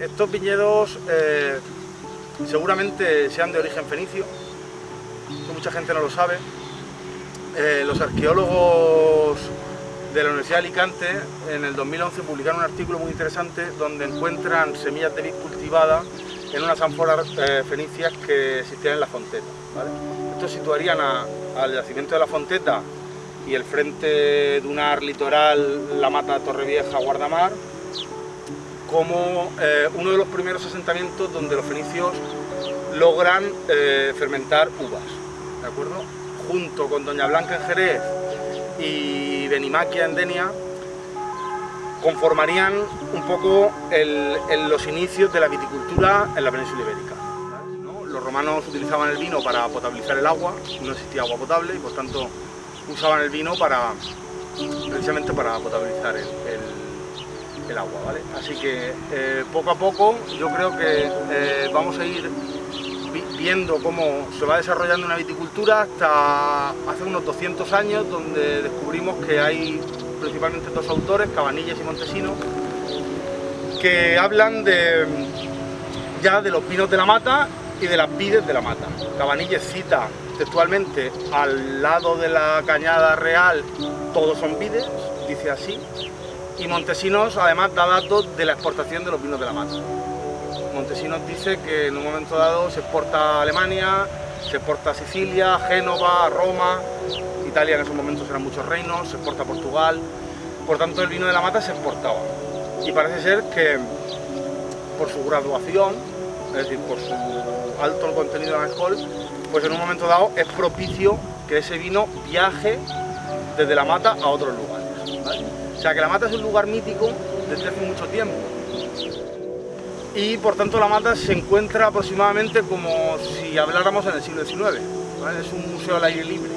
estos viñedos eh, seguramente sean de origen fenicio, que mucha gente no lo sabe. Eh, los arqueólogos de la Universidad de Alicante en el 2011 publicaron un artículo muy interesante donde encuentran semillas de vid cultivadas en unas ánforas eh, fenicias que existían en la Fonteta. Estos situarían al yacimiento de la Fonteta y el frente dunar litoral, la mata Torrevieja, Guardamar, como eh, uno de los primeros asentamientos donde los fenicios logran eh, fermentar uvas, ¿de acuerdo? Junto con Doña Blanca en Jerez y Benimaquia en Denia, conformarían un poco los inicios de la viticultura en la península ibérica. Los romanos utilizaban el vino para potabilizar el agua, no existía agua potable y por tanto usaban el vino para precisamente para potabilizar el, agua, ¿vale? Así que eh, poco a poco yo creo que eh, vamos a ir viendo cómo se va desarrollando una viticultura hasta hace unos 200 años donde descubrimos que hay principalmente dos autores, Cabanillas y Montesinos, que hablan de ya de los vinos de la mata y de las vides de la mata. Cabanillas cita textualmente al lado de la cañada real todos son vides, dice así, y Montesinos además da datos de la exportación de los vinos de la mata. Montesinos dice que en un momento dado se exporta a Alemania, se exporta a Sicilia, Génova, Roma, Italia en esos momentos eran muchos reinos, se exporta a Portugal, por tanto el vino de la mata se exportaba. Y parece ser que por su graduación, es decir, por su alto contenido en alcohol, pues en un momento dado es propicio que ese vino viaje desde la mata a otros lugares. O sea que la mata es un lugar mítico desde hace mucho tiempo. Y por tanto la mata se encuentra aproximadamente como si habláramos en el siglo XIX. Es un museo al aire libre,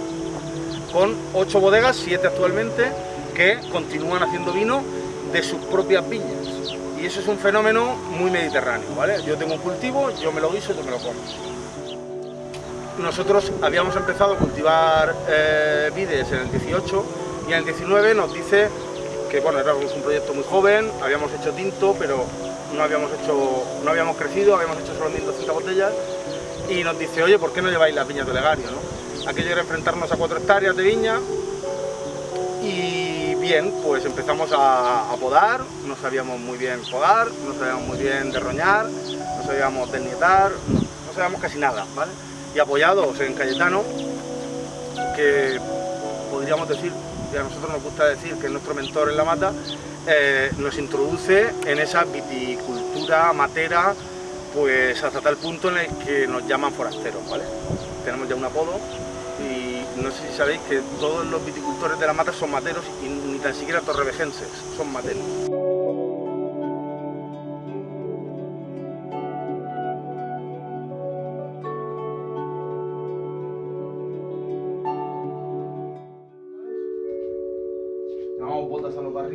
con ocho bodegas, siete actualmente, que continúan haciendo vino de sus propias viñas. Y eso es un fenómeno muy mediterráneo, ¿vale? Yo tengo un cultivo, yo me lo guiso, yo me lo como. Nosotros habíamos empezado a cultivar eh, vides en el 18 y en el 19 nos dice que bueno, era un proyecto muy joven, habíamos hecho tinto, pero no habíamos hecho, no habíamos crecido, habíamos hecho solo 1.200 botellas y nos dice, oye, ¿por qué no lleváis las viñas de Legario? ¿no? Aquello era enfrentarnos a cuatro hectáreas de viña y bien, pues empezamos a, podar, no sabíamos muy bien podar, no sabíamos muy bien derroñar, no sabíamos desnietar, no, no sabíamos casi nada, ¿vale? Y apoyados en Cayetano, podríamos decir, y a nosotros nos gusta decir que es nuestro mentor en la mata, eh, nos introduce en esa viticultura matera pues hasta tal punto en el que nos llaman forasteros, ¿vale? Tenemos ya un apodo y no sé si sabéis que todos los viticultores de la mata son materos y ni tan siquiera torrevejenses, son materos.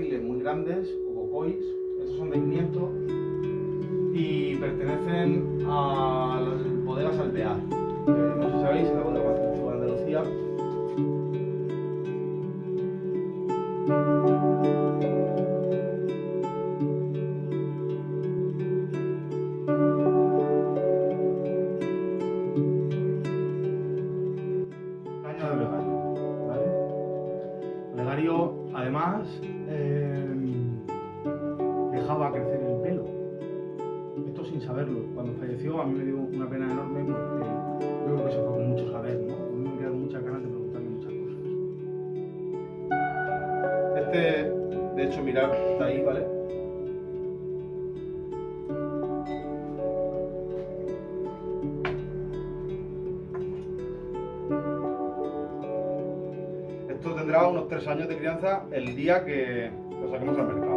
Muy grandes, o bocois, estos son de 500 y pertenecen a las bodegas alvear. Eh, no sé si sabéis, es la Olegario, además, eh, dejaba crecer el pelo. Esto sin saberlo. Cuando falleció a mí me dio una pena enorme porque yo creo que se fue con mucho saber, ¿no? A mí me quedaron muchas ganas de preguntarle muchas cosas. Este, de hecho, mirad, está ahí, ¿vale? Tendrá unos tres años de crianza el día que lo saquemos al mercado.